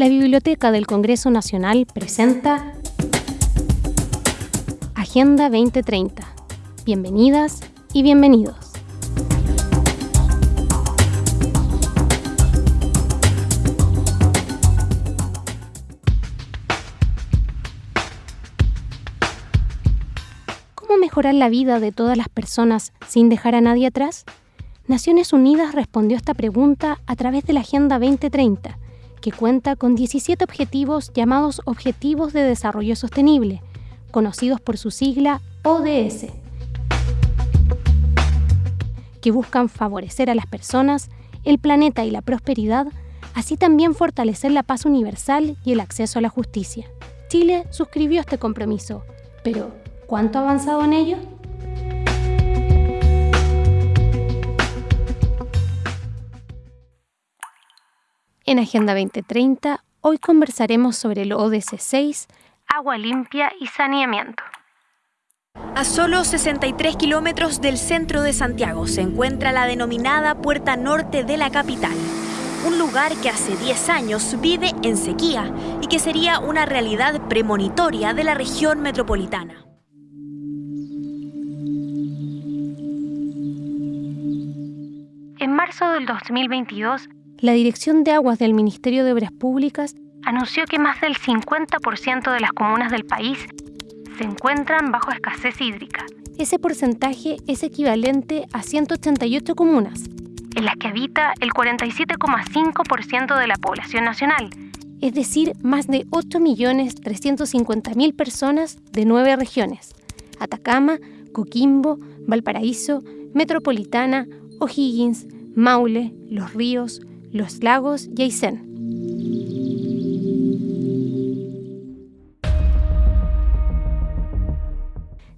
la Biblioteca del Congreso Nacional presenta Agenda 2030. Bienvenidas y bienvenidos. ¿Cómo mejorar la vida de todas las personas sin dejar a nadie atrás? Naciones Unidas respondió esta pregunta a través de la Agenda 2030, que cuenta con 17 objetivos llamados Objetivos de Desarrollo Sostenible, conocidos por su sigla ODS, que buscan favorecer a las personas, el planeta y la prosperidad, así también fortalecer la paz universal y el acceso a la justicia. Chile suscribió este compromiso, pero ¿cuánto ha avanzado en ello? En Agenda 2030, hoy conversaremos sobre el ODS 6, agua limpia y saneamiento. A solo 63 kilómetros del centro de Santiago se encuentra la denominada Puerta Norte de la capital, un lugar que hace 10 años vive en sequía y que sería una realidad premonitoria de la región metropolitana. En marzo del 2022, la Dirección de Aguas del Ministerio de Obras Públicas anunció que más del 50% de las comunas del país se encuentran bajo escasez hídrica. Ese porcentaje es equivalente a 188 comunas, en las que habita el 47,5% de la población nacional, es decir, más de 8.350.000 personas de nueve regiones, Atacama, Coquimbo, Valparaíso, Metropolitana, O'Higgins, Maule, Los Ríos, los lagos y.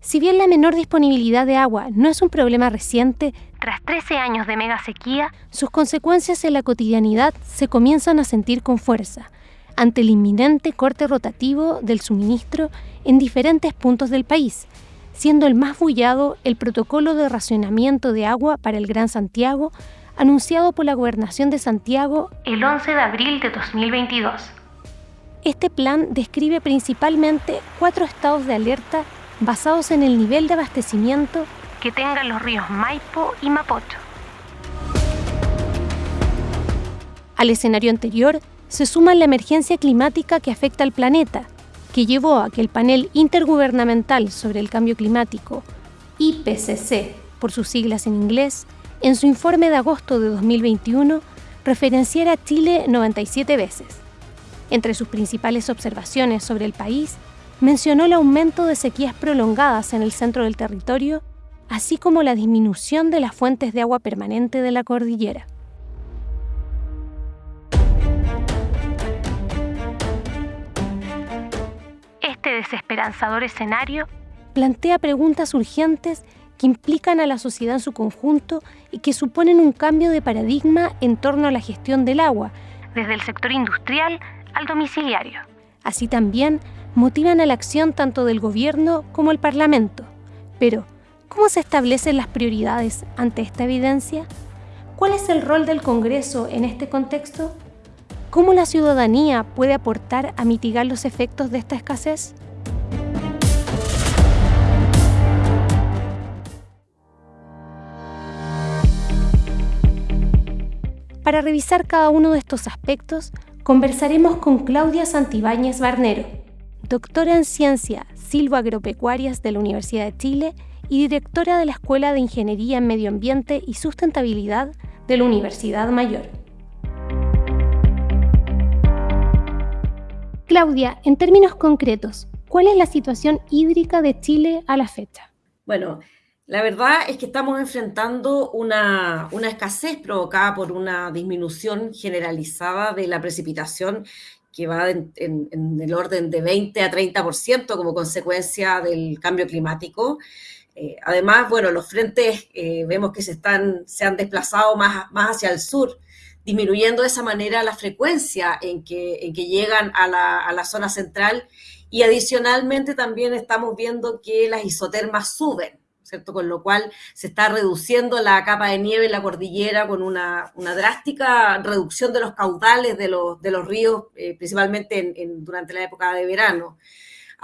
Si bien la menor disponibilidad de agua no es un problema reciente, tras 13 años de mega sequía, sus consecuencias en la cotidianidad se comienzan a sentir con fuerza, ante el inminente corte rotativo del suministro en diferentes puntos del país, siendo el más bullado el protocolo de racionamiento de agua para el Gran Santiago, anunciado por la Gobernación de Santiago el 11 de abril de 2022. Este plan describe principalmente cuatro estados de alerta basados en el nivel de abastecimiento que tengan los ríos Maipo y Mapocho. Al escenario anterior se suma la emergencia climática que afecta al planeta, que llevó a que el panel intergubernamental sobre el cambio climático, IPCC por sus siglas en inglés, en su informe de agosto de 2021 referenciara a Chile 97 veces. Entre sus principales observaciones sobre el país, mencionó el aumento de sequías prolongadas en el centro del territorio, así como la disminución de las fuentes de agua permanente de la cordillera. Este desesperanzador escenario plantea preguntas urgentes que implican a la sociedad en su conjunto y que suponen un cambio de paradigma en torno a la gestión del agua, desde el sector industrial al domiciliario. Así también motivan a la acción tanto del gobierno como el Parlamento. Pero, ¿cómo se establecen las prioridades ante esta evidencia? ¿Cuál es el rol del Congreso en este contexto? ¿Cómo la ciudadanía puede aportar a mitigar los efectos de esta escasez? Para revisar cada uno de estos aspectos, conversaremos con Claudia Santibáñez Barnero, doctora en Ciencia Silvagropecuarias de la Universidad de Chile y directora de la Escuela de Ingeniería en Medio Ambiente y Sustentabilidad de la Universidad Mayor. Claudia, en términos concretos, ¿cuál es la situación hídrica de Chile a la fecha? Bueno, la verdad es que estamos enfrentando una, escasez provocada por una disminución generalizada de la precipitación que va en, el orden de 20 a 30% como consecuencia del cambio climático. Eh, además, bueno, los frentes eh, vemos que se, están, se han desplazado más, más hacia el sur, disminuyendo de esa manera la frecuencia en que, en que llegan a la, a la zona central y adicionalmente también estamos viendo que las isotermas suben ¿cierto? Con lo cual se está reduciendo la capa de nieve en la cordillera con una, drástica reducción de los caudales de los, de los ríos, eh, principalmente durante la época de verano.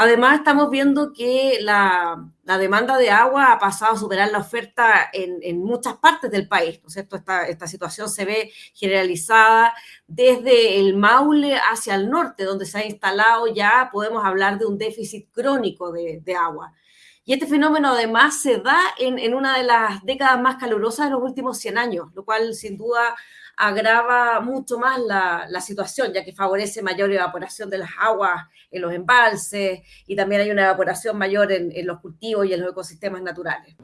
Además, estamos viendo que la, demanda de agua ha pasado a superar la oferta en, muchas partes del país, ¿no es cierto? Esta, esta, situación se ve generalizada desde el Maule hacia el norte, donde se ha instalado ya, podemos hablar de un déficit crónico de, agua. Y este fenómeno además se da en, en, una de las décadas más calurosas de los últimos 100 años, lo cual sin duda agrava mucho más la, situación, ya que favorece mayor evaporación de las aguas en los embalses y también hay una evaporación mayor en, en los cultivos y en los ecosistemas naturales.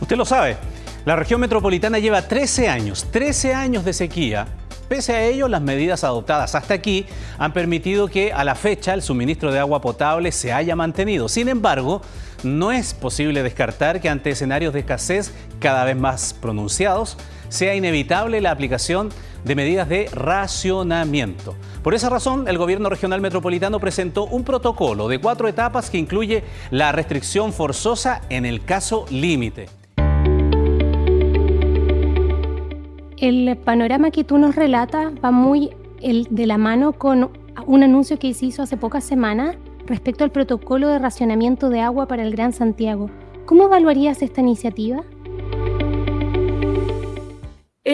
Usted lo sabe, la región metropolitana lleva 13 años, 13 años de sequía. Pese a ello, las medidas adoptadas hasta aquí han permitido que a la fecha el suministro de agua potable se haya mantenido. Sin embargo, no es posible descartar que ante escenarios de escasez cada vez más pronunciados, sea inevitable la aplicación de medidas de racionamiento. Por esa razón, el Gobierno Regional Metropolitano presentó un protocolo de cuatro etapas que incluye la restricción forzosa en el caso límite. El panorama que tú nos relatas va muy de la mano con un anuncio que se hizo hace pocas semanas respecto al protocolo de racionamiento de agua para el Gran Santiago. ¿Cómo evaluarías esta iniciativa?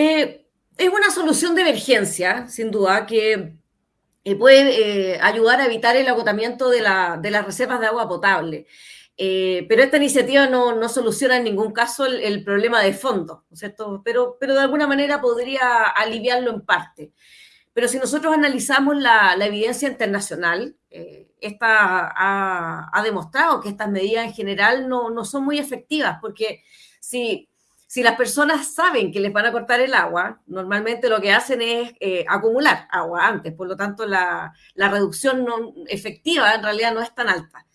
Eh, es una solución de emergencia, sin duda, que eh, puede eh, ayudar a evitar el agotamiento de, las reservas de agua potable. pero esta iniciativa no, soluciona en ningún caso el, problema de fondo, ¿no es cierto? Pero, de alguna manera podría aliviarlo en parte. Pero si nosotros analizamos la, evidencia internacional, esta ha, demostrado que estas medidas en general no son muy efectivas, porque si si las personas saben que les van a cortar el agua, normalmente lo que hacen es eh, acumular agua antes, por lo tanto la, reducción no, efectiva en realidad no es tan alta.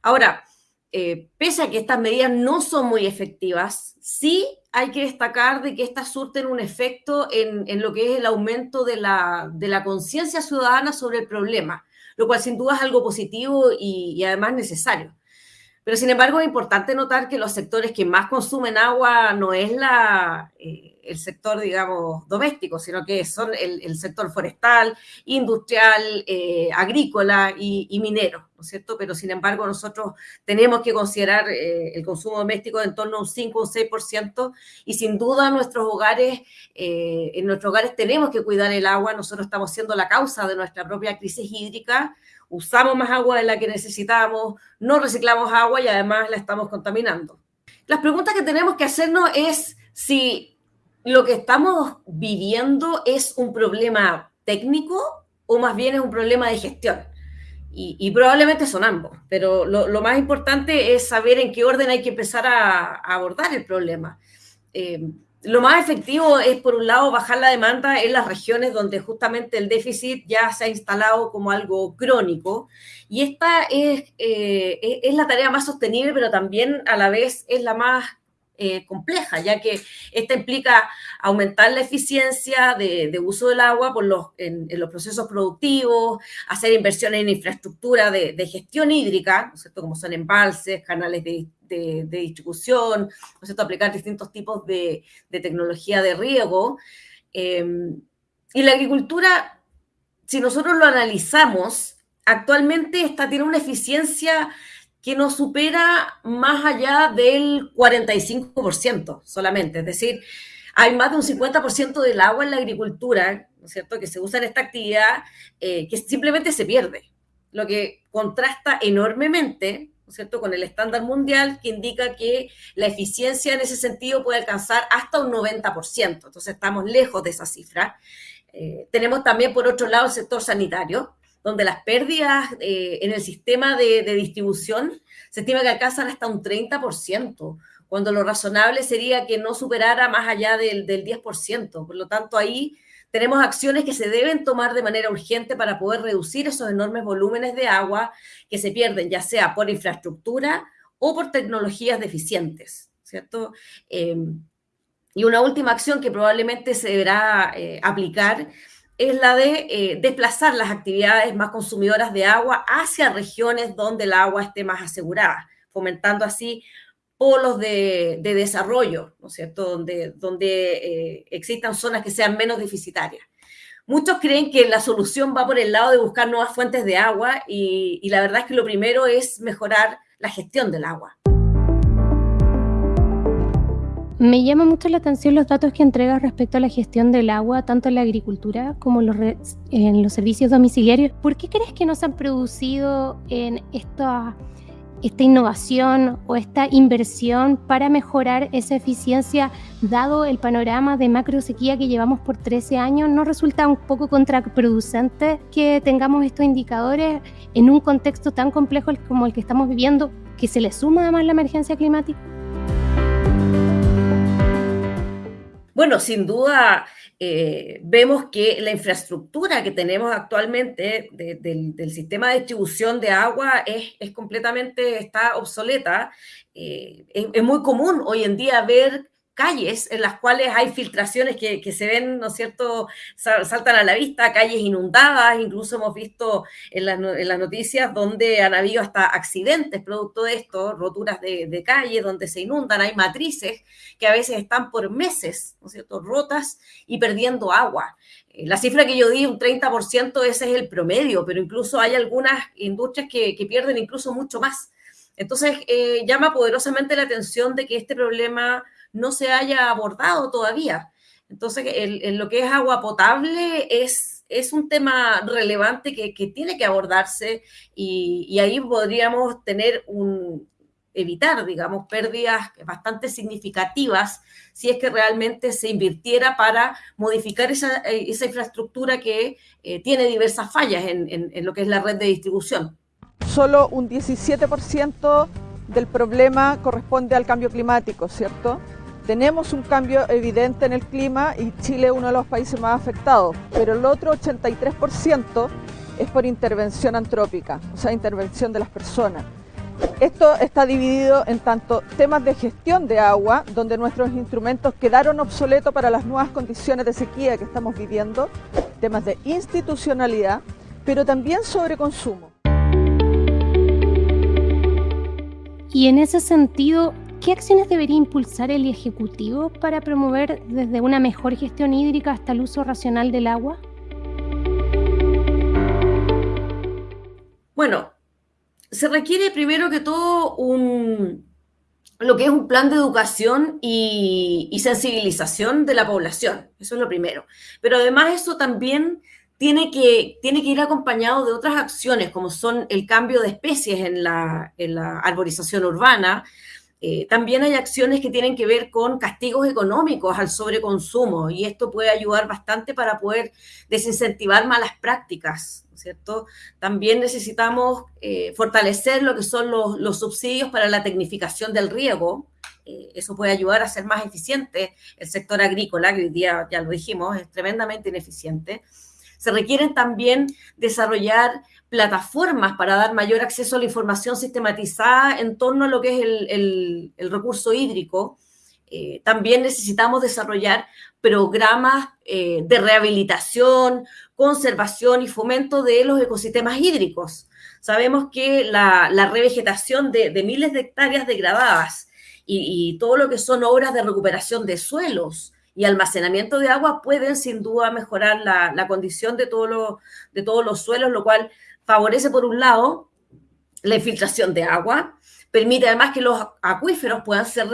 Ahora, eh, pese a que estas medidas no son muy efectivas, sí hay que destacar de que estas surten un efecto en, lo que es el aumento de la, conciencia ciudadana sobre el problema, lo cual sin duda es algo positivo y además necesario. Pero sin embargo es importante notar que los sectores que más consumen agua no es la, eh, el sector, digamos, doméstico, sino que son el, sector forestal, industrial, eh, agrícola y, minero, ¿no es cierto? Pero sin embargo nosotros tenemos que considerar eh, el consumo doméstico de en torno a un 5 o un 6% y sin duda nuestros hogares, en nuestros hogares tenemos que cuidar el agua, nosotros estamos siendo la causa de nuestra propia crisis hídrica usamos más agua de la que necesitamos, no reciclamos agua y además la estamos contaminando. Las preguntas que tenemos que hacernos es si lo que estamos viviendo es un problema técnico o más bien es un problema de gestión. Y, probablemente son ambos, pero lo, más importante es saber en qué orden hay que empezar a, abordar el problema. Eh, lo más efectivo es, por un lado, bajar la demanda en las regiones donde justamente el déficit ya se ha instalado como algo crónico. Y esta es, eh, es la tarea más sostenible, pero también a la vez es la más eh, compleja, ya que esta implica aumentar la eficiencia de, uso del agua por los, en, los procesos productivos, hacer inversiones en infraestructura de, gestión hídrica, ¿no como son embalses, canales de, distribución, ¿no aplicar distintos tipos de, tecnología de riego. Em, y la agricultura, si nosotros lo analizamos, actualmente esta tiene una eficiencia que no supera más allá del 45% solamente. Es decir, hay más de un 50% del agua en la agricultura, ¿no es cierto?, que se usa en esta actividad, eh, que simplemente se pierde, lo que contrasta enormemente, ¿no es cierto?, con el estándar mundial que indica que la eficiencia en ese sentido puede alcanzar hasta un 90%. Entonces estamos lejos de esa cifra. Eh, tenemos también, por otro lado, el sector sanitario, donde las pérdidas eh, en el sistema de, distribución se estima que alcanzan hasta un 30%, cuando lo razonable sería que no superara más allá del, del 10%. Por lo tanto, ahí tenemos acciones que se deben tomar de manera urgente para poder reducir esos enormes volúmenes de agua que se pierden, ya sea por infraestructura o por tecnologías deficientes, ¿cierto? Em, y una última acción que probablemente se deberá eh, aplicar es la de eh, desplazar las actividades más consumidoras de agua hacia regiones donde el agua esté más asegurada, fomentando así polos de, desarrollo, ¿no es cierto?, donde, donde eh, existan zonas que sean menos deficitarias. Muchos creen que la solución va por el lado de buscar nuevas fuentes de agua y, y la verdad es que lo primero es mejorar la gestión del agua. Me llama mucho la atención los datos que entregas respecto a la gestión del agua, tanto en la agricultura como en los, en los servicios domiciliarios. ¿Por qué crees que no se han producido en esta, esta innovación o esta inversión para mejorar esa eficiencia, dado el panorama de macro sequía que llevamos por 13 años? ¿No resulta un poco contraproducente que tengamos estos indicadores en un contexto tan complejo como el que estamos viviendo, que se le suma además la emergencia climática? Bueno, sin duda eh, vemos que la infraestructura que tenemos actualmente del, sistema de distribución de agua es, completamente, está obsoleta. Eh, es, muy común hoy en día ver calles en las cuales hay filtraciones que, se ven, ¿no es cierto?, saltan a la vista, calles inundadas, incluso hemos visto en, las noticias donde han habido hasta accidentes producto de esto, roturas de, de calles donde se inundan, hay matrices que a veces están por meses, ¿no es cierto?, rotas y perdiendo agua. Eh, la cifra que yo di, un 30%, ese es el promedio, pero incluso hay algunas industrias que, pierden incluso mucho más. Entonces, eh, llama poderosamente la atención de que este problema no se haya abordado todavía. Entonces, en lo que es agua potable es, es un tema relevante que, tiene que abordarse y, ahí podríamos tener un, evitar, digamos, pérdidas bastante significativas si es que realmente se invirtiera para modificar esa, infraestructura que eh, tiene diversas fallas en, en, lo que es la red de distribución. Solo un 17% del problema corresponde al cambio climático, ¿cierto? Tenemos un cambio evidente en el clima y Chile es uno de los países más afectados, pero el otro 83% es por intervención antrópica, o sea, intervención de las personas. Esto está dividido en tanto temas de gestión de agua, donde nuestros instrumentos quedaron obsoletos para las nuevas condiciones de sequía que estamos viviendo, temas de institucionalidad, pero también sobre consumo. Y en ese sentido, ¿Qué acciones debería impulsar el Ejecutivo para promover desde una mejor gestión hídrica hasta el uso racional del agua? Bueno, se requiere primero que todo un, lo que es un plan de educación y, sensibilización de la población. Eso es lo primero. Pero además eso también tiene que, tiene que ir acompañado de otras acciones, como son el cambio de especies en la arborización urbana, eh, también hay acciones que tienen que ver con castigos económicos al sobreconsumo y esto puede ayudar bastante para poder desincentivar malas prácticas, ¿cierto? También necesitamos eh, fortalecer lo que son los, subsidios para la tecnificación del riego. Eh, eso puede ayudar a ser más eficiente el sector agrícola, que hoy día, ya lo dijimos, es tremendamente ineficiente. Se requieren también desarrollar plataformas para dar mayor acceso a la información sistematizada en torno a lo que es el, recurso hídrico. Eh, también necesitamos desarrollar programas eh, de rehabilitación, conservación y fomento de los ecosistemas hídricos. Sabemos que la, revegetación de, miles de hectáreas degradadas y, todo lo que son obras de recuperación de suelos, y almacenamiento de agua pueden sin duda mejorar la, condición de, de todos los suelos, lo cual favorece por un lado la infiltración de agua, permite además que los acuíferos puedan ser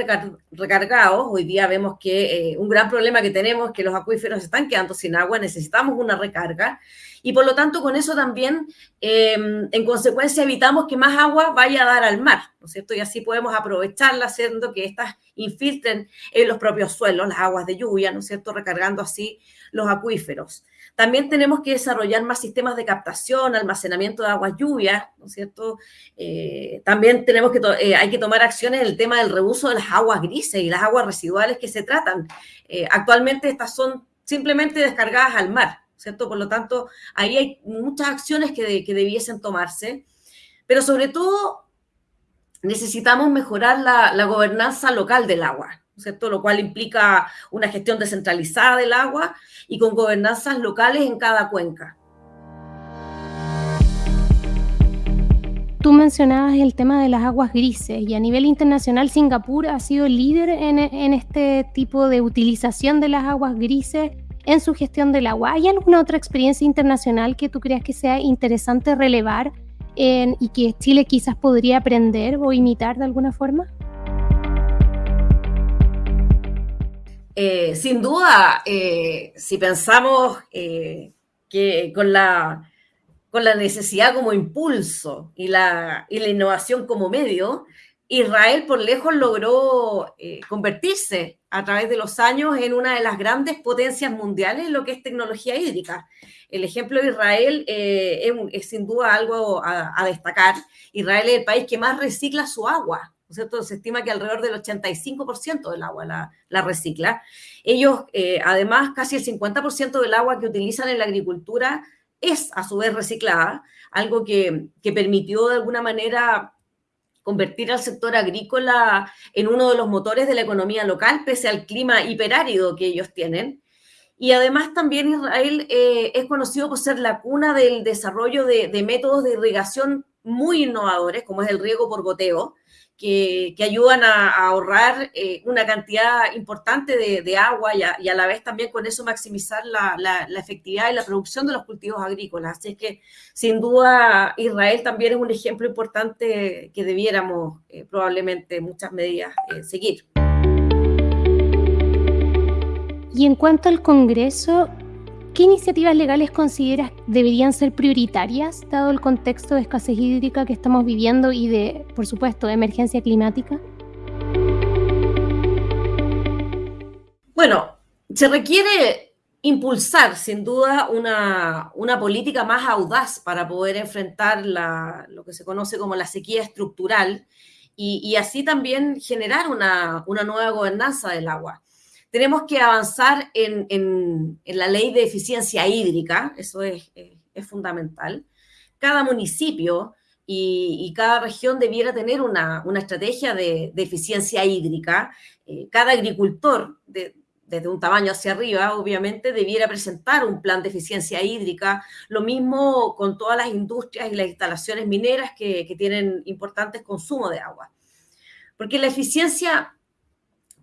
recargados. Hoy día vemos que eh, un gran problema que tenemos es que los acuíferos están quedando sin agua, necesitamos una recarga y por lo tanto con eso también em, en consecuencia evitamos que más agua vaya a dar al mar, ¿no es cierto? Y así podemos aprovecharla haciendo que éstas infiltren en los propios suelos las aguas de lluvia, ¿no es cierto? Recargando así los acuíferos. También tenemos que desarrollar más sistemas de captación, almacenamiento de aguas lluvias, ¿no es cierto? Eh, también tenemos que eh, hay que tomar acciones en el tema del reuso de las aguas grises y las aguas residuales que se tratan. Eh, actualmente estas son simplemente descargadas al mar, ¿cierto? Por lo tanto, ahí hay muchas acciones que, que debiesen tomarse, pero sobre todo necesitamos mejorar la, gobernanza local del agua, ¿cierto? Lo cual implica una gestión descentralizada del agua y con gobernanzas locales en cada cuenca. tú mencionabas el tema de las aguas grises y a nivel internacional Singapur ha sido líder en, en este tipo de utilización de las aguas grises en su gestión del agua. ¿Hay alguna otra experiencia internacional que tú creas que sea interesante relevar y que Chile quizás podría aprender o imitar de alguna forma? Eh, sin duda, eh, si pensamos eh, que con la, con la necesidad como impulso y la, y la innovación como medio, Israel por lejos logró convertirse a través de los años en una de las grandes potencias mundiales en lo que es tecnología hídrica. El ejemplo de Israel es, sin duda algo a, destacar. Israel es el país que más recicla su agua. Se estima que alrededor del 85% del agua la, recicla. Ellos, eh, además, casi el 50% del agua que utilizan en la agricultura es a su vez reciclada, algo que, que permitió de alguna manera convertir al sector agrícola en uno de los motores de la economía local, pese al clima hiperárido que ellos tienen. Y además también Israel eh, es conocido por ser la cuna del desarrollo de, métodos de irrigación muy innovadores, como es el riego por goteo, que, ayudan a, ahorrar eh, una cantidad importante de, agua y a, la vez también con eso maximizar la, efectividad y la producción de los cultivos agrícolas. Así que sin duda Israel también es un ejemplo importante que debiéramos eh, probablemente muchas medidas seguir. Y en cuanto al Congreso, ¿qué iniciativas legales consideras deberían ser prioritarias, dado el contexto de escasez hídrica que estamos viviendo y de, por supuesto, de emergencia climática? Bueno, se requiere impulsar sin duda una, política más audaz para poder enfrentar lo que se conoce como la sequía estructural y, así también generar una nueva gobernanza del agua. Tenemos que avanzar en, la ley de eficiencia hídrica, eso es, fundamental. Cada municipio y, cada región debiera tener una, estrategia de, eficiencia hídrica. Eh, cada agricultor, desde un tamaño hacia arriba, obviamente, debiera presentar un plan de eficiencia hídrica. Lo mismo con todas las industrias y las instalaciones mineras que, que tienen importantes consumos de agua. Porque la eficiencia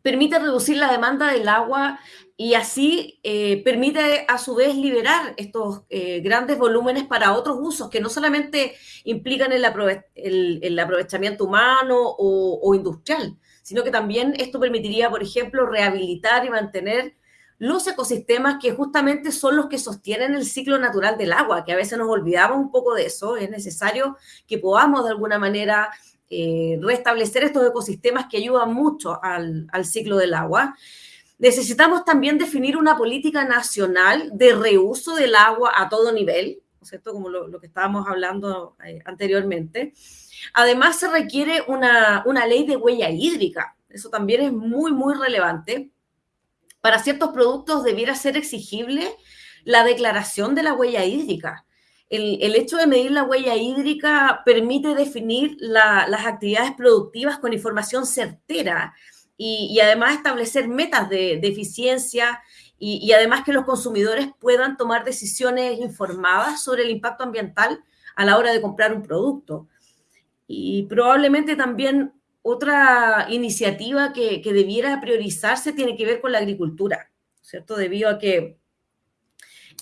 permite reducir la demanda del agua y así eh, permite a su vez liberar estos eh, grandes volúmenes para otros usos que no solamente implican el, aprovechamiento humano o, industrial, sino que también esto permitiría, por ejemplo, rehabilitar y mantener los ecosistemas que justamente son los que sostienen el ciclo natural del agua, que a veces nos olvidamos un poco de eso, es necesario que podamos de alguna manera eh, restablecer estos ecosistemas que ayudan mucho al, ciclo del agua. Necesitamos también definir una política nacional de reuso del agua a todo nivel, ¿cierto? Como lo, que estábamos hablando eh, anteriormente. Además, se requiere una, una ley de huella hídrica. Eso también es muy, muy relevante. Para ciertos productos debiera ser exigible la declaración de la huella hídrica el, hecho de medir la huella hídrica permite definir las actividades productivas con información certera y, además establecer metas de, eficiencia y, además que los consumidores puedan tomar decisiones informadas sobre el impacto ambiental a la hora de comprar un producto. Y probablemente también otra iniciativa que, que debiera priorizarse tiene que ver con la agricultura, ¿cierto? Debido a que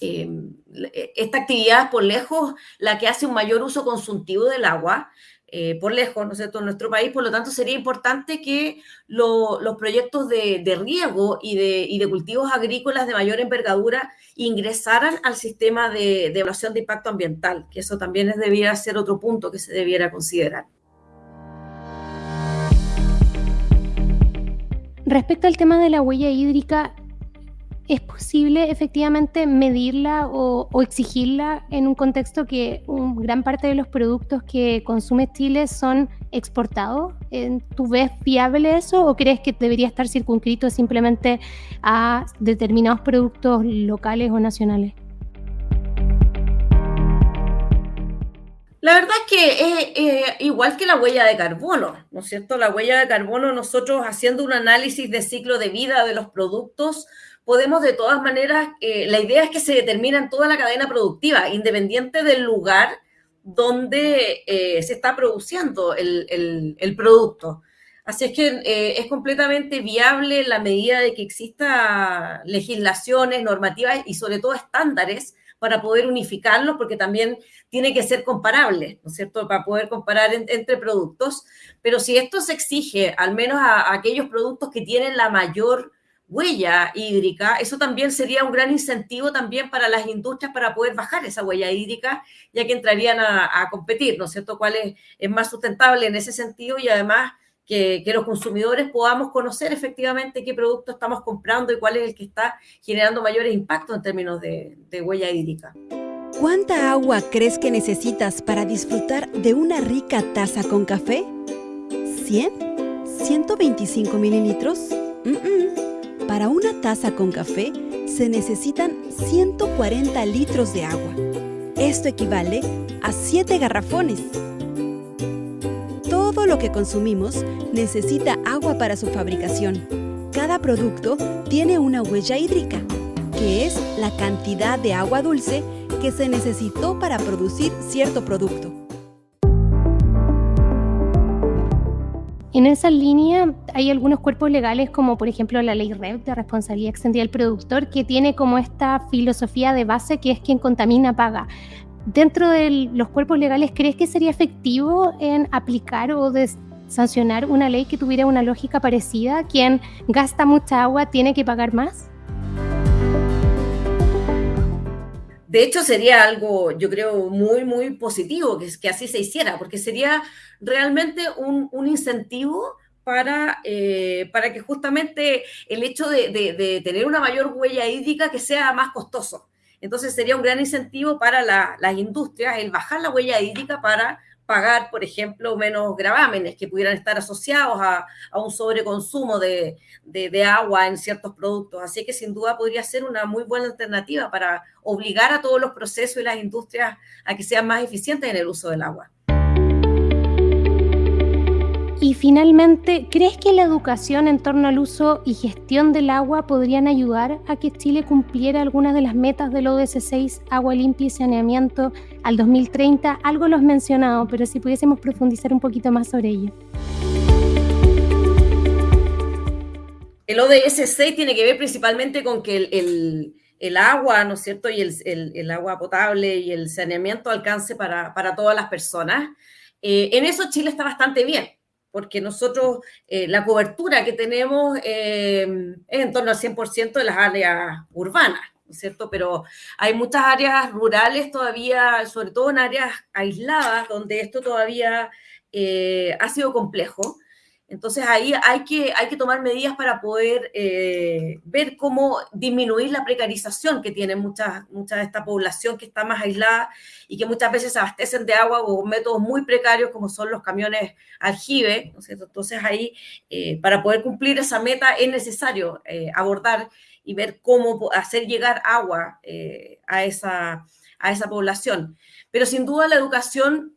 Em, e, esta actividad por lejos la que hace un mayor uso consultivo del agua, eh, por lejos, ¿no es cierto?, en nuestro país, por lo tanto sería importante que los proyectos de, riego y de, cultivos agrícolas de mayor envergadura ingresaran al sistema de, evaluación de impacto ambiental, que eso también es, debiera ser otro punto que se debiera considerar. Respecto al tema de la huella hídrica, ¿Es posible efectivamente medirla o, exigirla en un contexto que gran parte de los productos que consume Chile son exportados? ¿Tú ves viable eso o crees que debería estar circunscrito simplemente a determinados productos locales o nacionales? La verdad es que es igual que la huella de carbono, ¿no es cierto? La huella de carbono, nosotros haciendo un análisis de ciclo de vida de los productos, podemos de todas maneras, eh, la idea es que se determina en toda la cadena productiva, independiente del lugar donde eh, se está produciendo el, producto. Así es que eh, es completamente viable la medida de que exista legislaciones, normativas y sobre todo estándares para poder unificarlos, porque también tiene que ser comparable, ¿no es cierto?, para poder comparar entre productos. Pero si esto se exige, al menos a aquellos productos que tienen la mayor huella hídrica, eso también sería un gran incentivo también para las industrias para poder bajar esa huella hídrica, ya que entrarían a, competir, ¿no es cierto?, cuál es, más sustentable en ese sentido y además que, los consumidores podamos conocer efectivamente qué producto estamos comprando y cuál es el que está generando mayores impactos en términos de, de huella hídrica. ¿Cuánta agua crees que necesitas para disfrutar de una rica taza con café? ¿100? ¿125 mililitros? Para una taza con café se necesitan 140 litros de agua. Esto equivale a 7 garrafones. Todo lo que consumimos necesita agua para su fabricación. Cada producto tiene una huella hídrica, que es la cantidad de agua dulce que se necesitó para producir cierto producto. En esa línea hay algunos cuerpos legales como por ejemplo la ley REV de responsabilidad extendida del productor que tiene como esta filosofía de base que es quien contamina paga. Dentro de los cuerpos legales, ¿crees que sería efectivo en aplicar o sancionar una ley que tuviera una lógica parecida? Quien gasta mucha agua tiene que pagar más. De hecho, sería algo, yo creo, muy, muy positivo que, que así se hiciera, porque sería realmente un, incentivo para, eh, para que justamente el hecho de, tener una mayor huella hídrica que sea más costoso. Entonces sería un gran incentivo para las industrias el bajar la huella hídrica para pagar, por ejemplo, menos gravámenes que pudieran estar asociados a, un sobreconsumo de, agua en ciertos productos. Así que sin duda podría ser una muy buena alternativa para obligar a todos los procesos y las industrias a que sean más eficientes en el uso del agua. Y finalmente, ¿crees que la educación en torno al uso y gestión del agua podrían ayudar a que Chile cumpliera algunas de las metas del ODS 6, agua limpia y saneamiento al 2030? Algo lo has mencionado, pero si pudiésemos profundizar un poquito más sobre ello. El ODS 6 tiene que ver principalmente con que el, agua, ¿no es cierto? Y el, agua potable y el saneamiento alcance para, todas las personas. Eh, en eso Chile está bastante bien porque nosotros eh, la cobertura que tenemos eh, es en torno al 100% de las áreas urbanas, ¿no es cierto? Pero hay muchas áreas rurales todavía, sobre todo en áreas aisladas, donde esto todavía eh, ha sido complejo. Entonces ahí hay que, hay que tomar medidas para poder eh, ver cómo disminuir la precarización que tiene mucha, mucha de esta población que está más aislada y que muchas veces se abastecen de agua con métodos muy precarios como son los camiones aljibe. Entonces ahí eh, para poder cumplir esa meta es necesario eh, abordar y ver cómo hacer llegar agua a, esa, a esa población. Pero sin duda la educación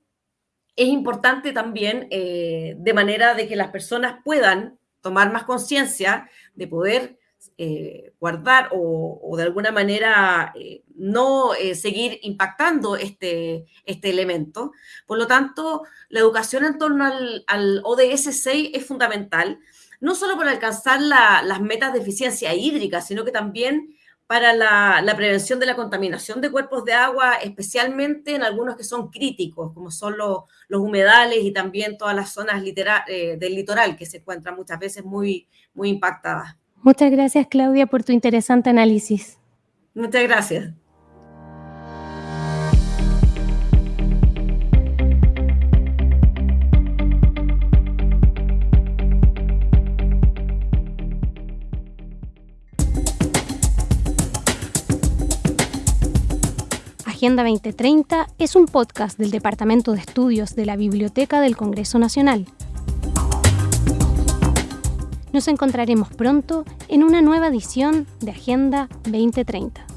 es importante también eh, de manera de que las personas puedan tomar más conciencia de poder eh, guardar o, de alguna manera eh, no seguir impactando este, este elemento. Por lo tanto, la educación en torno al, ODS 6 es fundamental, no solo para alcanzar las metas de eficiencia hídrica, sino que también para la, prevención de la contaminación de cuerpos de agua, especialmente en algunos que son críticos, como son los, humedales y también todas las zonas eh, del litoral que se encuentran muchas veces muy, muy impactadas. Muchas gracias, Claudia, por tu interesante análisis. Muchas gracias. Agenda 2030 es un podcast del Departamento de Estudios de la Biblioteca del Congreso Nacional. Nos encontraremos pronto en una nueva edición de Agenda 2030.